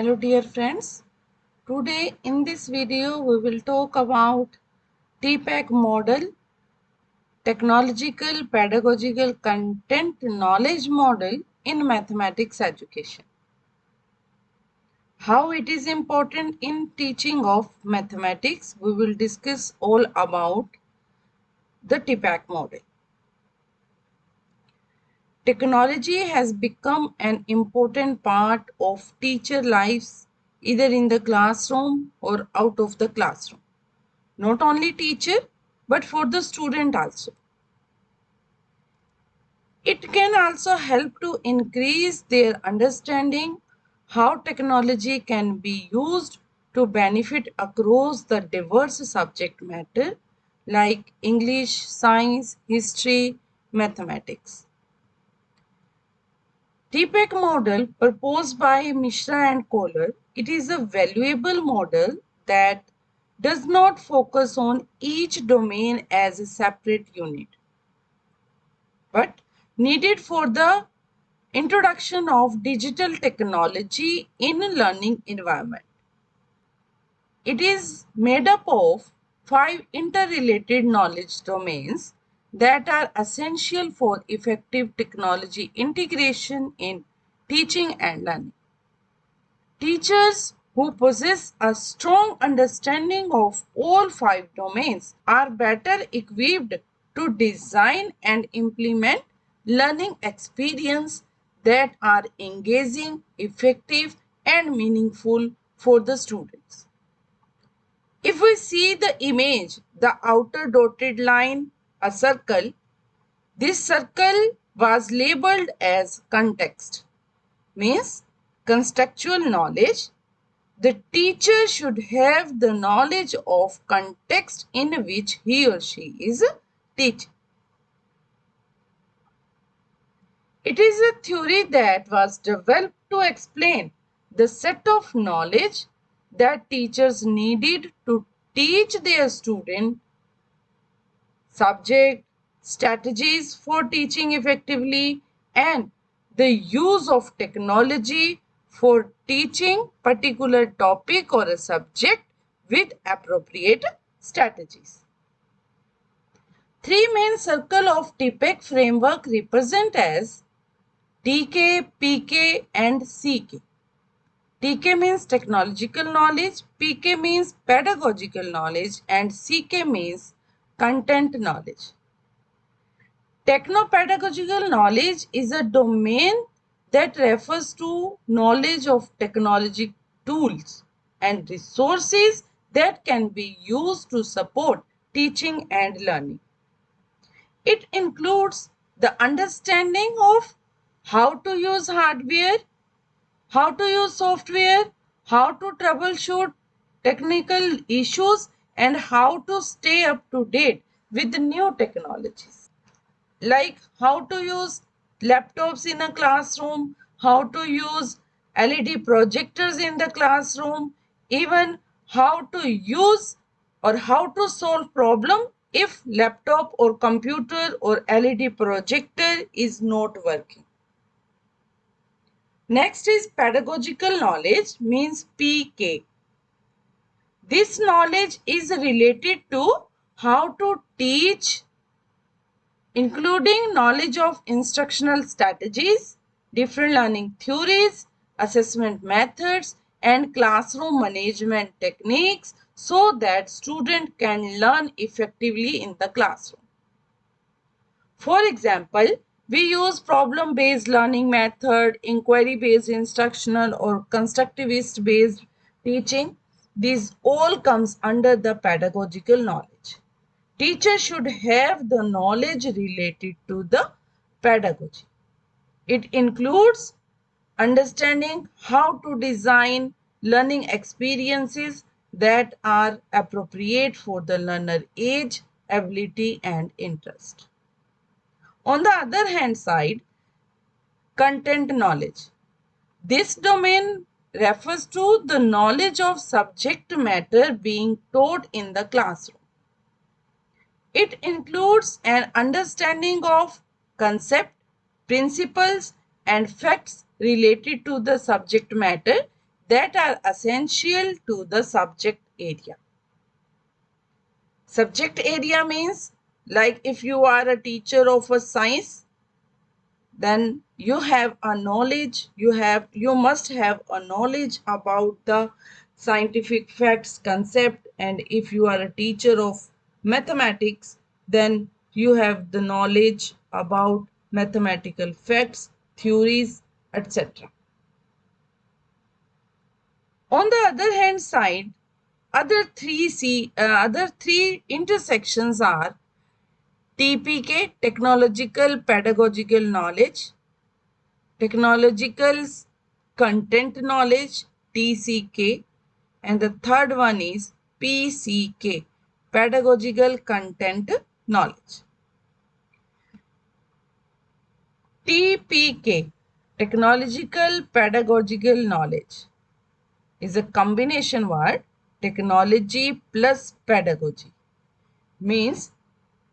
Hello dear friends. Today in this video we will talk about TPACK model, technological pedagogical content knowledge model in mathematics education. How it is important in teaching of mathematics we will discuss all about the TPACK model. Technology has become an important part of teacher lives either in the classroom or out of the classroom. Not only teacher but for the student also. It can also help to increase their understanding how technology can be used to benefit across the diverse subject matter like English, science, history, mathematics. TPACK model proposed by Mishra and Koehler, it is a valuable model that does not focus on each domain as a separate unit, but needed for the introduction of digital technology in a learning environment. It is made up of five interrelated knowledge domains that are essential for effective technology integration in teaching and learning. Teachers who possess a strong understanding of all five domains are better equipped to design and implement learning experience that are engaging, effective and meaningful for the students. If we see the image, the outer dotted line a circle, this circle was labeled as context, means contextual knowledge. The teacher should have the knowledge of context in which he or she is teaching. It is a theory that was developed to explain the set of knowledge that teachers needed to teach their student subject, strategies for teaching effectively, and the use of technology for teaching particular topic or a subject with appropriate strategies. Three main circle of TPACK framework represent as TK, PK and CK. TK means technological knowledge, PK means pedagogical knowledge and CK means content knowledge. Techno-pedagogical knowledge is a domain that refers to knowledge of technology tools and resources that can be used to support teaching and learning. It includes the understanding of how to use hardware, how to use software, how to troubleshoot technical issues and how to stay up to date with the new technologies. Like how to use laptops in a classroom, how to use LED projectors in the classroom, even how to use or how to solve problem if laptop or computer or LED projector is not working. Next is pedagogical knowledge means PK. This knowledge is related to how to teach including knowledge of instructional strategies, different learning theories, assessment methods and classroom management techniques so that student can learn effectively in the classroom. For example, we use problem-based learning method, inquiry-based instructional or constructivist-based teaching this all comes under the pedagogical knowledge. Teacher should have the knowledge related to the pedagogy. It includes understanding how to design learning experiences that are appropriate for the learner age, ability and interest. On the other hand side, content knowledge. This domain refers to the knowledge of subject matter being taught in the classroom. It includes an understanding of concept, principles and facts related to the subject matter that are essential to the subject area. Subject area means like if you are a teacher of a science, then you have a knowledge, you have you must have a knowledge about the scientific facts concept and if you are a teacher of mathematics, then you have the knowledge about mathematical facts, theories, etc. On the other hand side, other three C, uh, other three intersections are TPK, technological pedagogical knowledge, technological content knowledge, TCK, and the third one is PCK, pedagogical content knowledge. TPK, technological pedagogical knowledge, is a combination word technology plus pedagogy means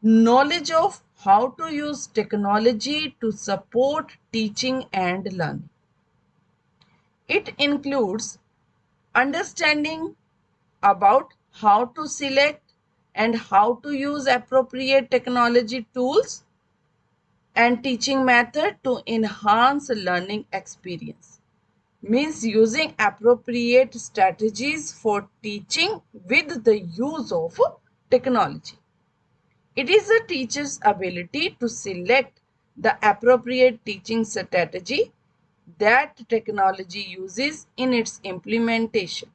knowledge of how to use technology to support teaching and learning. It includes understanding about how to select and how to use appropriate technology tools and teaching method to enhance learning experience means using appropriate strategies for teaching with the use of technology. It is a teacher's ability to select the appropriate teaching strategy that technology uses in its implementation.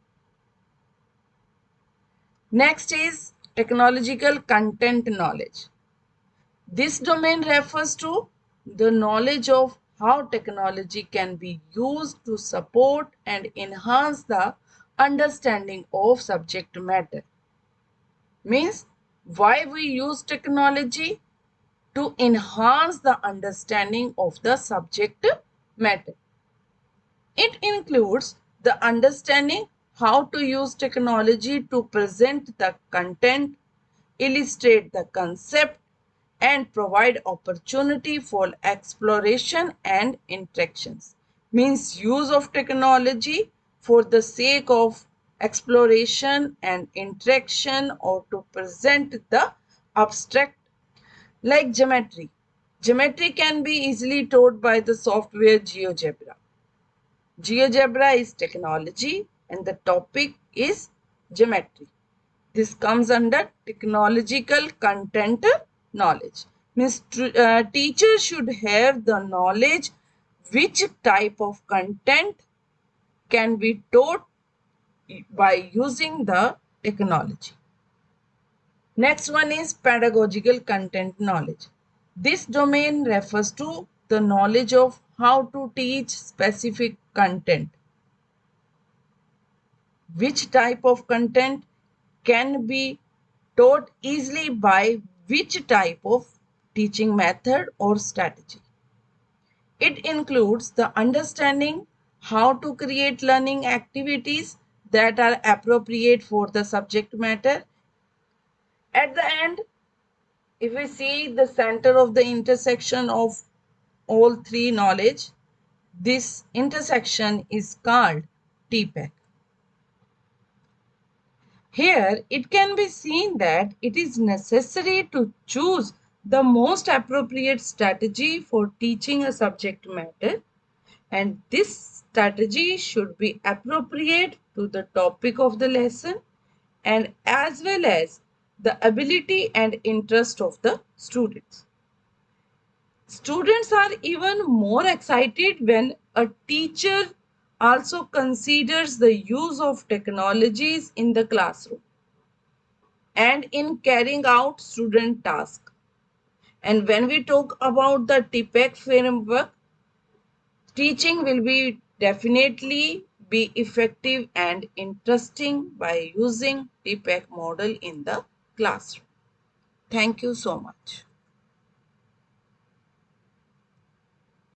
Next is technological content knowledge. This domain refers to the knowledge of how technology can be used to support and enhance the understanding of subject matter. Means why we use technology to enhance the understanding of the subject matter. It includes the understanding how to use technology to present the content, illustrate the concept, and provide opportunity for exploration and interactions. Means use of technology for the sake of exploration and interaction or to present the abstract like geometry. Geometry can be easily taught by the software GeoGebra. GeoGebra is technology and the topic is geometry. This comes under technological content knowledge means uh, teacher should have the knowledge which type of content can be taught by using the technology. Next one is pedagogical content knowledge. This domain refers to the knowledge of how to teach specific content. Which type of content can be taught easily by which type of teaching method or strategy. It includes the understanding how to create learning activities that are appropriate for the subject matter. At the end, if we see the center of the intersection of all three knowledge, this intersection is called TPACK. Here, it can be seen that it is necessary to choose the most appropriate strategy for teaching a subject matter and this strategy should be appropriate to the topic of the lesson and as well as the ability and interest of the students. Students are even more excited when a teacher also considers the use of technologies in the classroom and in carrying out student tasks. And when we talk about the TPACK framework, teaching will be definitely be effective and interesting by using TPACK model in the classroom. Thank you so much.